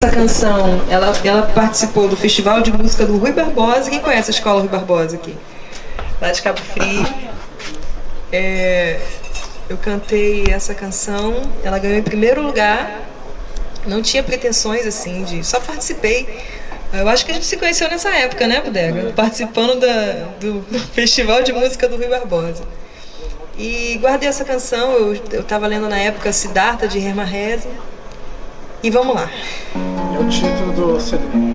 Essa canção, ela, ela participou do Festival de Música do Rui Barbosa. Quem conhece a Escola Rui Barbosa aqui? Lá de Cabo Frio. É, eu cantei essa canção, ela ganhou em primeiro lugar. Não tinha pretensões assim de. Só participei. Eu acho que a gente se conheceu nessa época, né, Bodega? Participando da, do Festival de Música do Rui Barbosa. E guardei essa canção, eu estava lendo na época Siddhartha de Hermann Hesse. E vamos lá. É o título do CD.